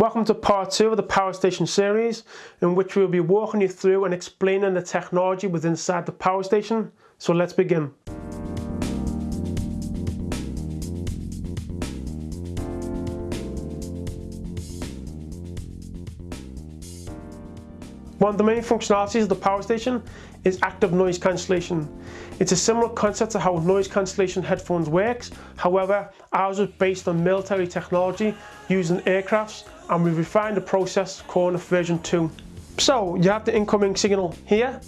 Welcome to part two of the Power Station series in which we'll be walking you through and explaining the technology within inside the power station. So let's begin. One of the main functionalities of the power station is active noise cancellation. It's a similar concept to how noise cancellation headphones works, however ours is based on military technology used in aircrafts and we refined the process calling it version 2. So you have the incoming signal here,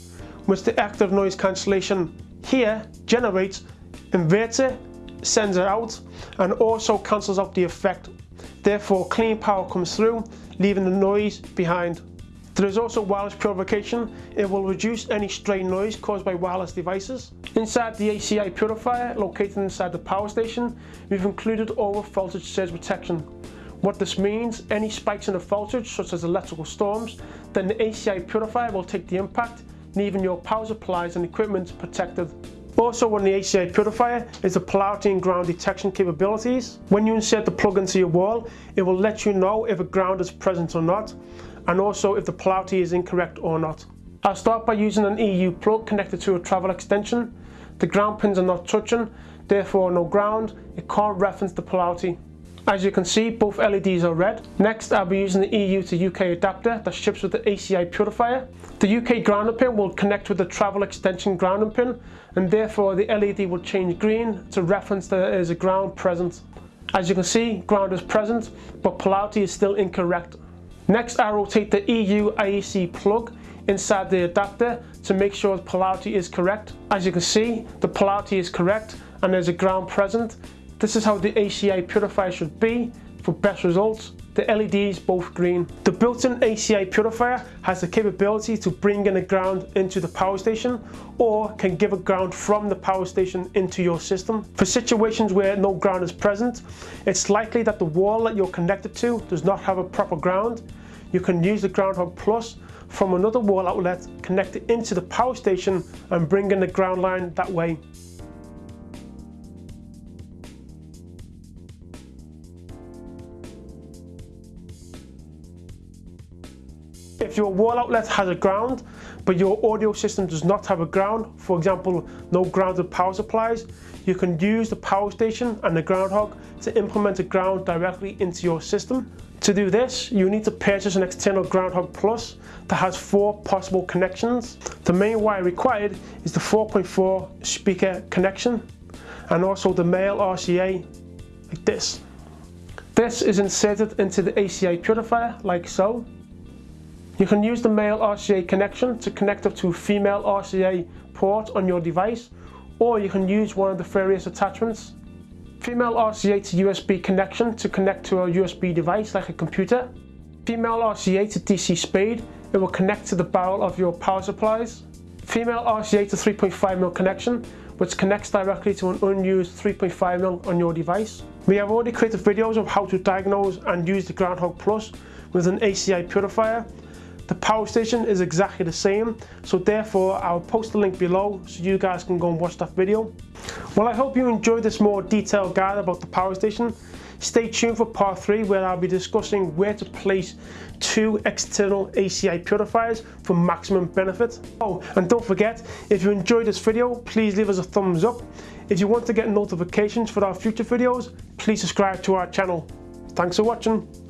which the active noise cancellation here generates, inverts it, sends it out and also cancels out the effect. Therefore clean power comes through, leaving the noise behind. There is also wireless purification. It will reduce any stray noise caused by wireless devices. Inside the AC iPurifier located inside the power station, we've included over voltage surge protection. What this means, any spikes in the voltage such as electrical storms, then the AC iPurifier will take the impact, leaving your power supplies and equipment protected. Also on the AC iPurifier is the polarity and ground detection capabilities. When you insert the plug into your wall, it will let you know if a ground is present or not and also if the polarity is incorrect or not. I'll start by using an EU plug connected to a travel extension. The ground pins are not touching, therefore no ground, it can't reference the polarity. As you can see, both LEDs are red. Next, I'll be using the EU to UK adapter that ships with the AC iPurifier. The UK grounding pin will connect with the travel extension grounding pin, and therefore the LED will change green to reference that there is a ground present. As you can see, ground is present, but polarity is still incorrect. Next I rotate the EU IEC plug inside the adapter to make sure the polarity is correct. As you can see, the polarity is correct and there's a ground present. This is how the AC iPurifier should be for best results. The LED is both green. The built-in AC iPurifier has the capability to bring in a ground into the power station or can give a ground from the power station into your system. For situations where no ground is present, it's likely that the wall that you're connected to does not have a proper ground. You can use the Groundhog Plus from another wall outlet, connect it into the power station and bring in the ground line that way. If your wall outlet has a ground, but your audio system does not have a ground, for example, no grounded power supplies, you can use the power station and the Groundhog to implement a ground directly into your system. To do this, you need to purchase an external Groundhog Plus that has four possible connections. The main wire required is the 4.4 speaker connection and also the male RCA like this. This is inserted into the AC iPurifier like so. You can use the male RCA connection to connect up to a female RCA port on your device or you can use one of the various attachments. Female RCA to USB connection to connect to a USB device like a computer. Female RCA to DC speed, it will connect to the barrel of your power supplies. Female RCA to 3.5mm connection, which connects directly to an unused 3.5mm on your device. We have already created videos of how to diagnose and use the Groundhog Plus with an AC iPurifier the power station is exactly the same, so therefore I'll post the link below so you guys can go and watch that video. Well, I hope you enjoyed this more detailed guide about the power station. Stay tuned for part 3 where I'll be discussing where to place two external ACI purifiers for maximum benefit. Oh, and don't forget, if you enjoyed this video, please leave us a thumbs up. If you want to get notifications for our future videos, please subscribe to our channel. Thanks for watching.